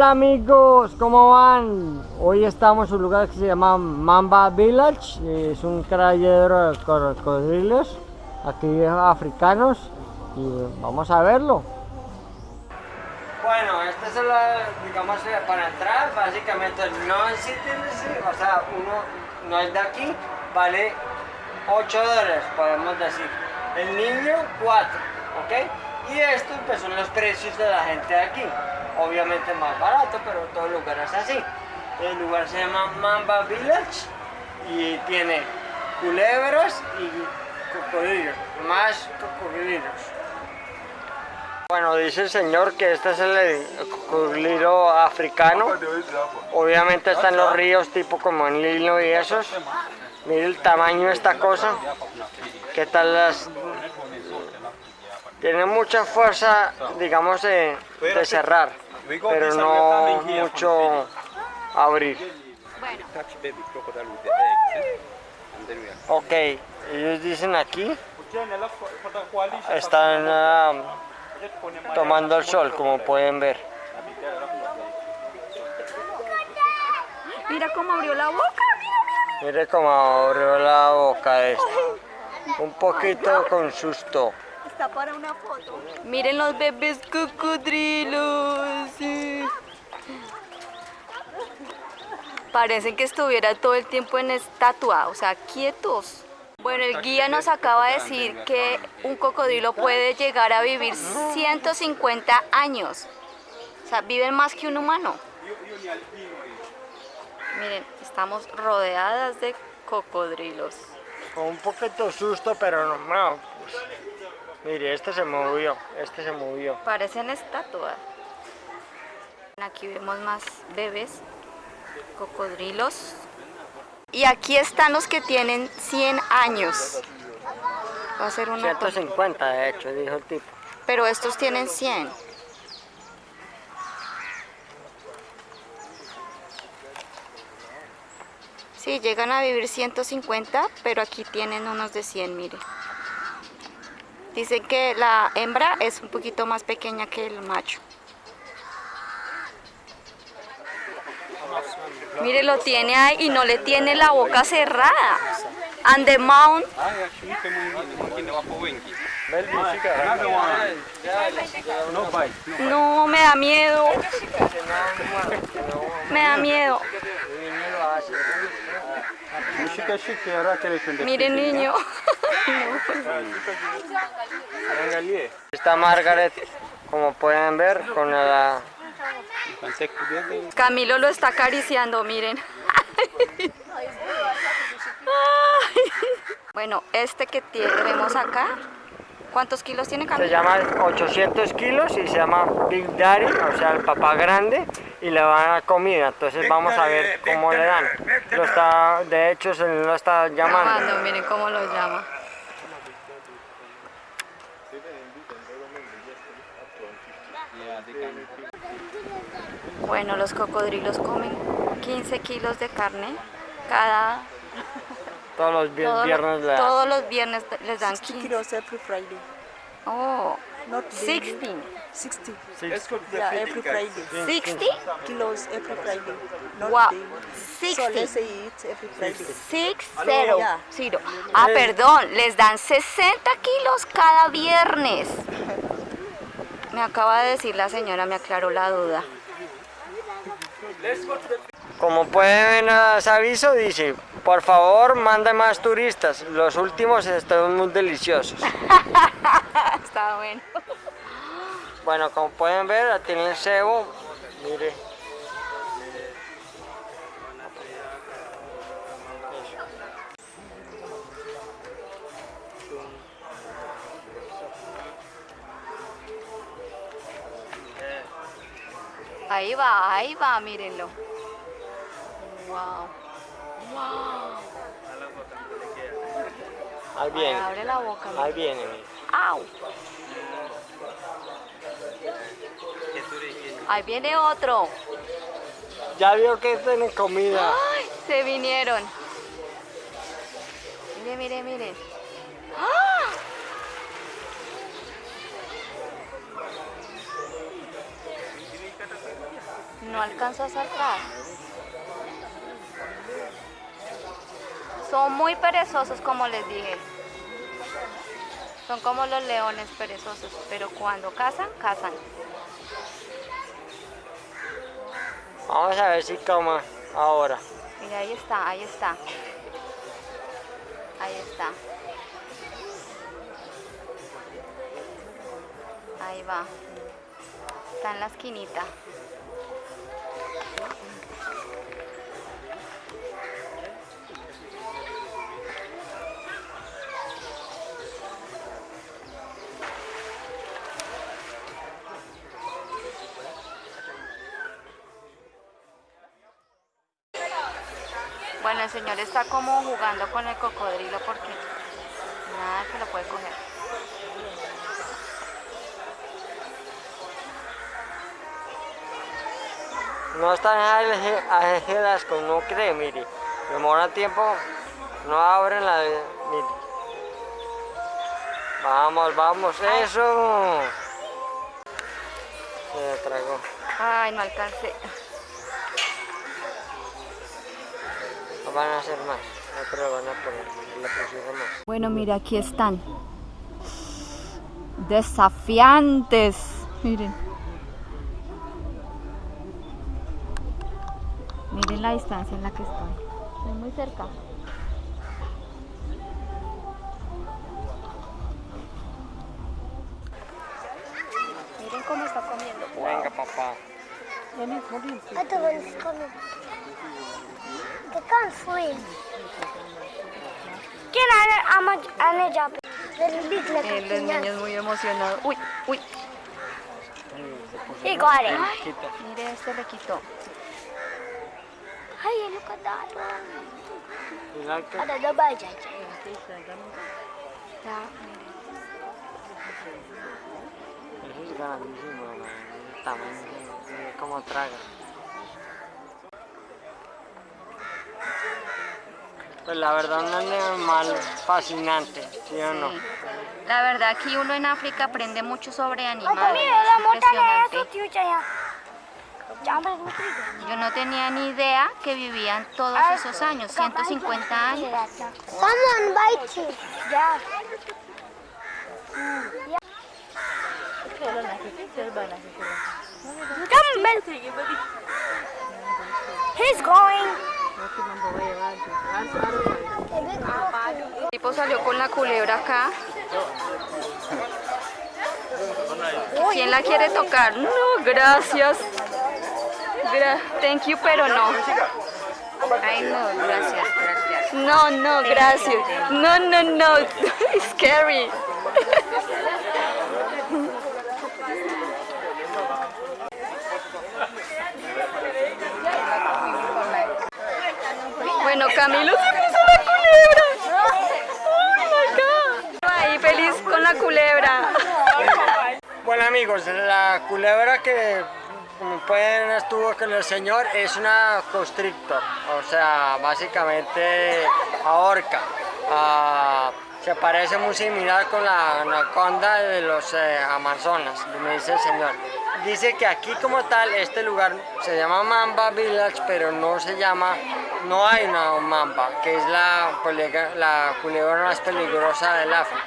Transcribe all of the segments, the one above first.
Hola amigos, ¿cómo van? Hoy estamos en un lugar que se llama Mamba Village, es un criadero de cocodrilos, aquí africanos, y vamos a verlo. Bueno, este es el, digamos, para entrar, básicamente no es o sea, uno no es de aquí, vale 8 dólares, podemos decir. El niño, 4, ¿ok? Y estos pues son los precios de la gente de aquí obviamente más barato, pero todo el lugar es así. El lugar se llama Mamba Village y tiene culebras y cocodrilos, más cocodrilos. Bueno, dice el señor que este es el cocodrilo africano. Obviamente está en los ríos, tipo como en Lilo y esos. Mire el tamaño de esta cosa. ¿Qué tal las tiene mucha fuerza, digamos, de, cerrar, pero no mucho abrir. Ok, ellos dicen aquí, están um, tomando el sol, como pueden ver. Mira cómo abrió la boca, mire cómo abrió la boca este. Un poquito con susto para una foto. Miren los bebés cocodrilos. Parecen que estuviera todo el tiempo en estatua, o sea, quietos. Bueno, el guía nos acaba de decir que un cocodrilo puede llegar a vivir 150 años. O sea, viven más que un humano. Miren, estamos rodeadas de cocodrilos. Con un poquito susto, pero no, pues, Mire, este se movió, este se movió. Parecen estatuas. Aquí vemos más bebés, cocodrilos. Y aquí están los que tienen 100 años. Va a ser una 150 de hecho, dijo el tipo. Pero estos tienen 100. Sí, llegan a vivir 150, pero aquí tienen unos de 100, mire. Dicen que la hembra es un poquito más pequeña que el macho. Mire, lo tiene ahí y no le tiene la boca cerrada. And the mount. No, me da miedo. Me da miedo. Mire, niño. Está Margaret, como pueden ver, con la... Camilo lo está acariciando, miren. Bueno, este que tenemos acá, ¿cuántos kilos tiene Camilo? Se llama 800 kilos y se llama Big Daddy, o sea, el papá grande, y le van a dar comida. Entonces vamos a ver cómo le dan. Lo está, de hecho, se lo está llamando. miren cómo lo llama. Bueno, los cocodrilos comen 15 kilos de carne cada... Todos los viernes Todos los viernes les dan 15 kilos every Friday. Oh, Not 16. 60. Yeah, every Friday. 60 kilos every Friday. Not wow. daily. 60. So let's say it's every Friday. 6 0. Ah, perdón, les dan 60 kilos cada viernes. Me acaba de decir la señora, me aclaró la duda. Como pueden ver ese aviso, dice, por favor, manda más turistas. Los últimos están muy deliciosos. Está bueno. Bueno, como pueden ver, tiene el cebo. Mire. Ahí va, ahí va, mírenlo. Wow. Wow. Ahí viene. abre la boca. Ahí viene. Au. Ahí viene otro. Ya vio que tiene comida. Ay, se vinieron. Mire, mire, mire. ¡Ah! No alcanzo a saltar. Son muy perezosos, como les dije. Son como los leones perezosos, pero cuando cazan, cazan. Vamos a ver si toma ahora. Mira, ahí está, ahí está. Ahí está. Ahí va. Está en la esquinita. Bueno, el señor está como jugando con el cocodrilo porque nada que lo puede coger. No están alejadas como no cree, mire. Demora tiempo, no abren la... Mire. Vamos, vamos, eso. Se tragó. Ay, no alcancé. No van a hacer más. No pero van a poner. Pusieron más. Bueno, mira, aquí están. Desafiantes. Miren. Miren la distancia en la que estoy. Estoy muy cerca. Miren cómo está comiendo. Venga, papá. Other one's coming. They can't swim. Can I, I'm a, I'm a job. Very big like a El piñata. niño es muy emocionado. Uy, uy. Got it. Quita. Mire, este le quitó. Hey, look at that one. Mira que- Ada the bajaj. Ya, Eso es grandísimo, man. El tamaño, mira cómo traga. Pues la verdad un animal fascinante, ¿sí o no? Sí. La verdad aquí uno en África aprende mucho sobre animales. Mira, la es montaña impresionante. es tío ya. Yo no tenía ni idea que vivían todos esos años, 150 años. Someone you. He's going. El tipo salió con la culebra acá. ¿Quién la quiere tocar? No, gracias. Gra- Thank you, pero no. Ay, no, gracias, gracias. No, no, gracias. No, no, no. It's scary. Bueno, Camilo se hizo la culebra. Oh my God. Ahí feliz con la culebra. Bueno amigos, la culebra que como pueden estuvo con el señor es una constrictor, o sea, básicamente ahorca. Ah, se parece muy similar con la anaconda de los eh, Amazonas, me dice el señor. Dice que aquí como tal, este lugar se llama Mamba Village, pero no se llama, no hay una mamba, que es la, culebra más peligrosa del África.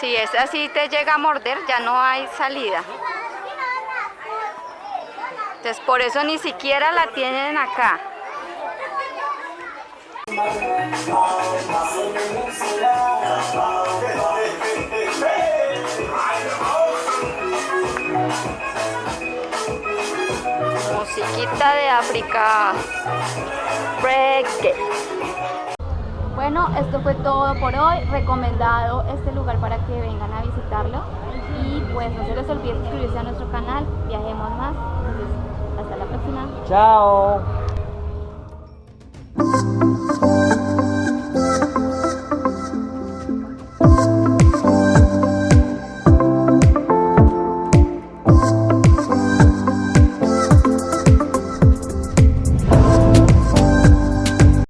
Si es así te llega a morder, ya no hay salida. Entonces por eso ni siquiera la tienen acá. Musiquita de África. Reggae. Bueno, esto fue todo por hoy. Recomendado este lugar para que vengan a visitarlo. Y pues no se les olvide suscribirse a nuestro canal. Viajemos más hasta la próxima. Chao.